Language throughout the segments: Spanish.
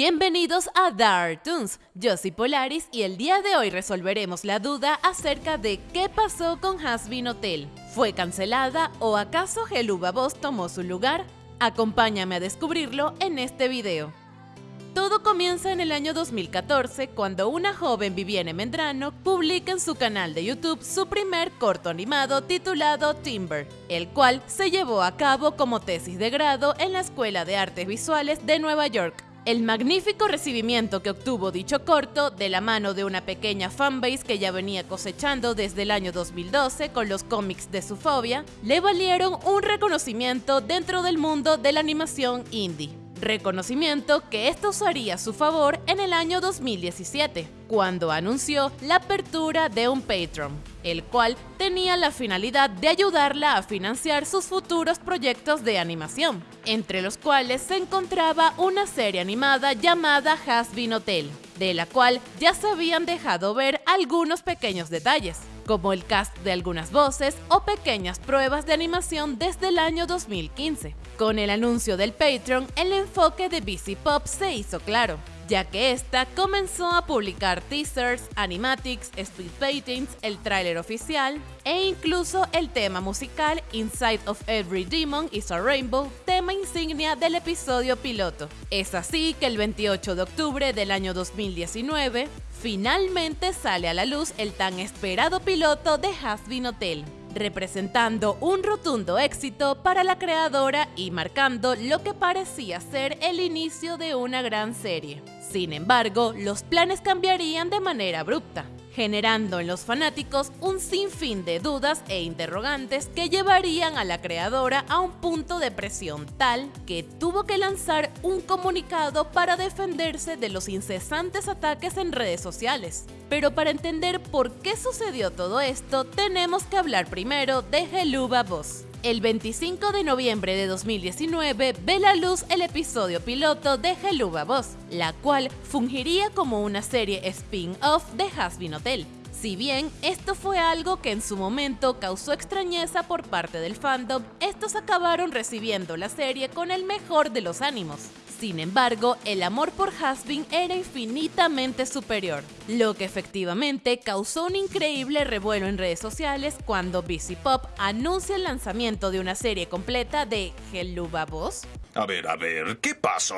Bienvenidos a Dark Toons, yo soy Polaris y el día de hoy resolveremos la duda acerca de qué pasó con Hasbin Hotel. ¿Fue cancelada o acaso Geluba Boss tomó su lugar? Acompáñame a descubrirlo en este video. Todo comienza en el año 2014 cuando una joven Vivienne Mendrano publica en su canal de YouTube su primer corto animado titulado Timber, el cual se llevó a cabo como tesis de grado en la Escuela de Artes Visuales de Nueva York. El magnífico recibimiento que obtuvo dicho corto, de la mano de una pequeña fanbase que ya venía cosechando desde el año 2012 con los cómics de su fobia, le valieron un reconocimiento dentro del mundo de la animación indie. Reconocimiento que esto usaría a su favor en el año 2017, cuando anunció la apertura de un Patreon, el cual tenía la finalidad de ayudarla a financiar sus futuros proyectos de animación, entre los cuales se encontraba una serie animada llamada Has Been Hotel, de la cual ya se habían dejado ver algunos pequeños detalles como el cast de algunas voces o pequeñas pruebas de animación desde el año 2015. Con el anuncio del Patreon, el enfoque de BC Pop se hizo claro, ya que esta comenzó a publicar teasers, animatics, speed paintings, el tráiler oficial e incluso el tema musical Inside of Every Demon is a Rainbow, tema insignia del episodio piloto. Es así que el 28 de octubre del año 2019, finalmente sale a la luz el tan esperado piloto de Hasbin Hotel, representando un rotundo éxito para la creadora y marcando lo que parecía ser el inicio de una gran serie. Sin embargo, los planes cambiarían de manera abrupta generando en los fanáticos un sinfín de dudas e interrogantes que llevarían a la creadora a un punto de presión tal que tuvo que lanzar un comunicado para defenderse de los incesantes ataques en redes sociales. Pero para entender por qué sucedió todo esto, tenemos que hablar primero de Geluba Boss. El 25 de noviembre de 2019 ve la luz el episodio piloto de Geluba Boss, la cual fungiría como una serie spin-off de Hasbin Hotel. Si bien esto fue algo que en su momento causó extrañeza por parte del fandom, estos acabaron recibiendo la serie con el mejor de los ánimos. Sin embargo, el amor por Hasbin era infinitamente superior, lo que efectivamente causó un increíble revuelo en redes sociales cuando BC Pop anuncia el lanzamiento de una serie completa de Geluba Boss. A ver, a ver, ¿qué pasó?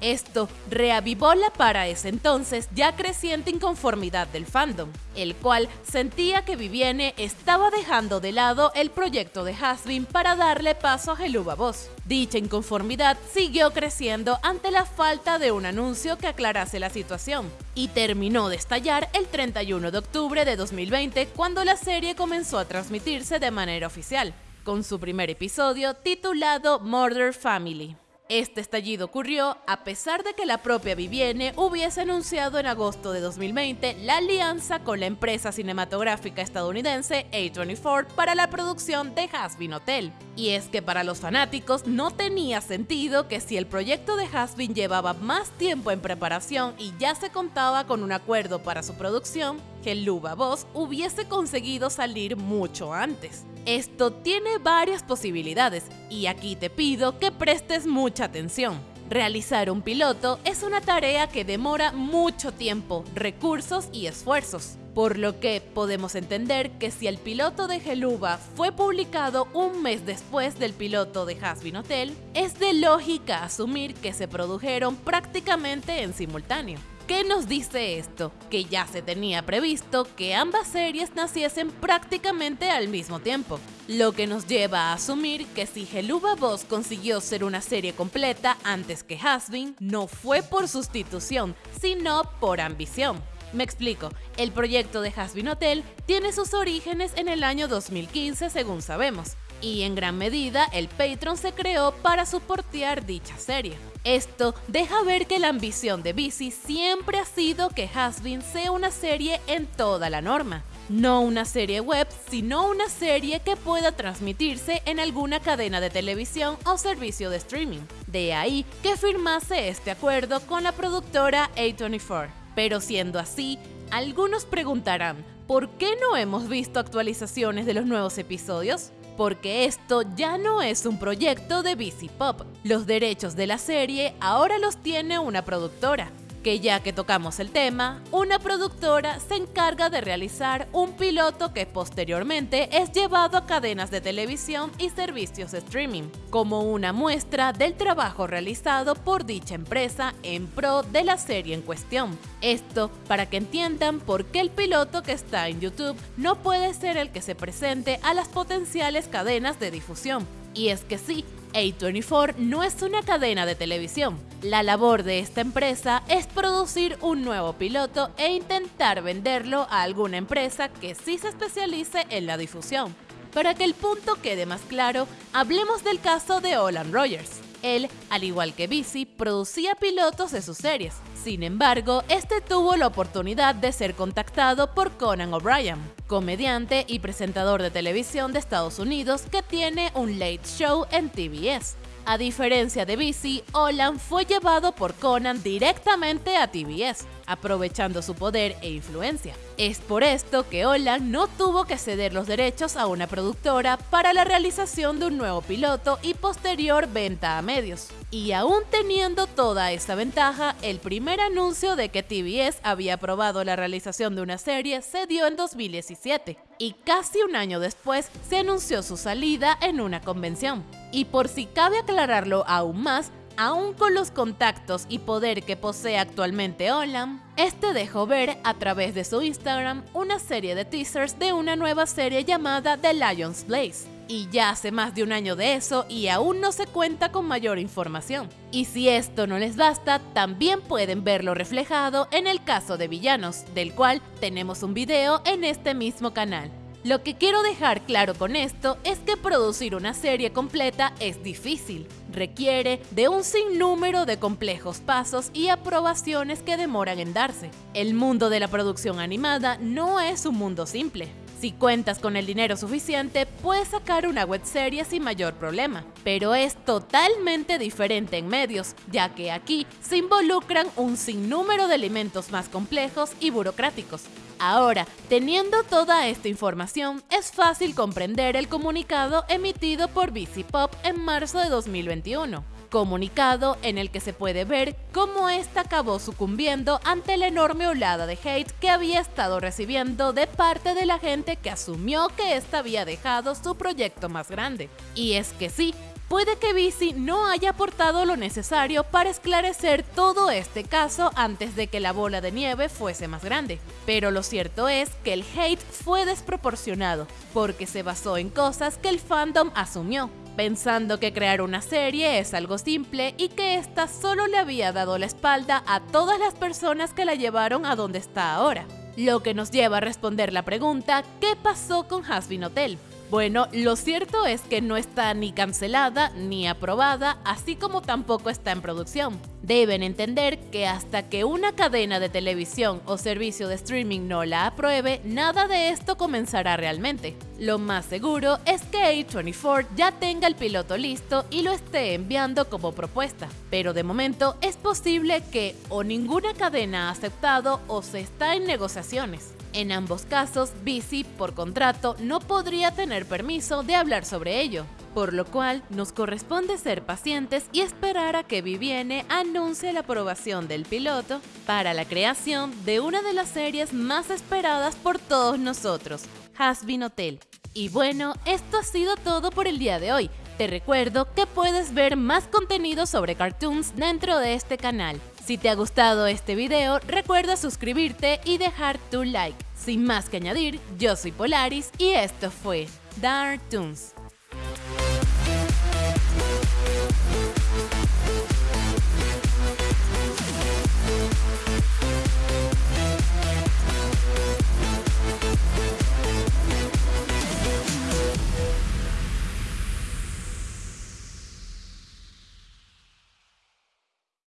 Esto reavivó la para ese entonces ya creciente inconformidad del fandom, el cual sentía que Vivienne estaba dejando de lado el proyecto de Hasbin para darle paso a Geluba Boss. Dicha inconformidad siguió creciendo ante la falta de un anuncio que aclarase la situación, y terminó de estallar el 31 de octubre de 2020 cuando la serie comenzó a transmitirse de manera oficial, con su primer episodio titulado Murder Family. Este estallido ocurrió a pesar de que la propia Vivienne hubiese anunciado en agosto de 2020 la alianza con la empresa cinematográfica estadounidense A24 para la producción de Hasbin Hotel. Y es que para los fanáticos no tenía sentido que si el proyecto de Hasbin llevaba más tiempo en preparación y ya se contaba con un acuerdo para su producción, que Luba Boss hubiese conseguido salir mucho antes. Esto tiene varias posibilidades y aquí te pido que prestes mucha atención. Realizar un piloto es una tarea que demora mucho tiempo, recursos y esfuerzos, por lo que podemos entender que si el piloto de Geluba fue publicado un mes después del piloto de Hasbin Hotel, es de lógica asumir que se produjeron prácticamente en simultáneo. ¿Qué nos dice esto? Que ya se tenía previsto que ambas series naciesen prácticamente al mismo tiempo, lo que nos lleva a asumir que si Geluba Boss consiguió ser una serie completa antes que Hasbin, no fue por sustitución, sino por ambición. Me explico, el proyecto de Hasbin Hotel tiene sus orígenes en el año 2015 según sabemos, y en gran medida el Patreon se creó para soportear dicha serie. Esto deja ver que la ambición de Bici siempre ha sido que Hasbin sea una serie en toda la norma. No una serie web, sino una serie que pueda transmitirse en alguna cadena de televisión o servicio de streaming. De ahí que firmase este acuerdo con la productora A24. Pero siendo así, algunos preguntarán, ¿por qué no hemos visto actualizaciones de los nuevos episodios? porque esto ya no es un proyecto de BC Pop. Los derechos de la serie ahora los tiene una productora, que ya que tocamos el tema, una productora se encarga de realizar un piloto que posteriormente es llevado a cadenas de televisión y servicios de streaming, como una muestra del trabajo realizado por dicha empresa en pro de la serie en cuestión. Esto para que entiendan por qué el piloto que está en YouTube no puede ser el que se presente a las potenciales cadenas de difusión. Y es que sí, A24 no es una cadena de televisión. La labor de esta empresa es producir un nuevo piloto e intentar venderlo a alguna empresa que sí se especialice en la difusión. Para que el punto quede más claro, hablemos del caso de Olan Rogers. Él, al igual que Busy, producía pilotos de sus series. Sin embargo, este tuvo la oportunidad de ser contactado por Conan O'Brien, comediante y presentador de televisión de Estados Unidos que tiene un late show en TBS. A diferencia de BC, Olan fue llevado por Conan directamente a TBS, aprovechando su poder e influencia. Es por esto que Olan no tuvo que ceder los derechos a una productora para la realización de un nuevo piloto y posterior venta a medios. Y aún teniendo toda esa ventaja, el primer anuncio de que TBS había aprobado la realización de una serie se dio en 2017, y casi un año después se anunció su salida en una convención. Y por si cabe aclararlo aún más, aún con los contactos y poder que posee actualmente Olam, este dejó ver a través de su Instagram una serie de teasers de una nueva serie llamada The Lion's Blaze. Y ya hace más de un año de eso y aún no se cuenta con mayor información. Y si esto no les basta, también pueden verlo reflejado en el caso de Villanos, del cual tenemos un video en este mismo canal. Lo que quiero dejar claro con esto es que producir una serie completa es difícil. Requiere de un sinnúmero de complejos pasos y aprobaciones que demoran en darse. El mundo de la producción animada no es un mundo simple. Si cuentas con el dinero suficiente, puedes sacar una webserie sin mayor problema, pero es totalmente diferente en medios, ya que aquí se involucran un sinnúmero de elementos más complejos y burocráticos. Ahora, teniendo toda esta información, es fácil comprender el comunicado emitido por BC Pop en marzo de 2021 comunicado en el que se puede ver cómo esta acabó sucumbiendo ante la enorme olada de hate que había estado recibiendo de parte de la gente que asumió que esta había dejado su proyecto más grande. Y es que sí, puede que Bici no haya aportado lo necesario para esclarecer todo este caso antes de que la bola de nieve fuese más grande. Pero lo cierto es que el hate fue desproporcionado, porque se basó en cosas que el fandom asumió, pensando que crear una serie es algo simple y que ésta solo le había dado la espalda a todas las personas que la llevaron a donde está ahora. Lo que nos lleva a responder la pregunta, ¿qué pasó con Hasbin Hotel? Bueno, lo cierto es que no está ni cancelada ni aprobada, así como tampoco está en producción. Deben entender que hasta que una cadena de televisión o servicio de streaming no la apruebe, nada de esto comenzará realmente. Lo más seguro es que A24 ya tenga el piloto listo y lo esté enviando como propuesta, pero de momento es posible que o ninguna cadena ha aceptado o se está en negociaciones. En ambos casos, Bici, por contrato, no podría tener permiso de hablar sobre ello, por lo cual nos corresponde ser pacientes y esperar a que Vivienne anuncie la aprobación del piloto para la creación de una de las series más esperadas por todos nosotros, Hasbin Hotel. Y bueno, esto ha sido todo por el día de hoy. Te recuerdo que puedes ver más contenido sobre cartoons dentro de este canal. Si te ha gustado este video, recuerda suscribirte y dejar tu like. Sin más que añadir, yo soy Polaris y esto fue Dark Toons.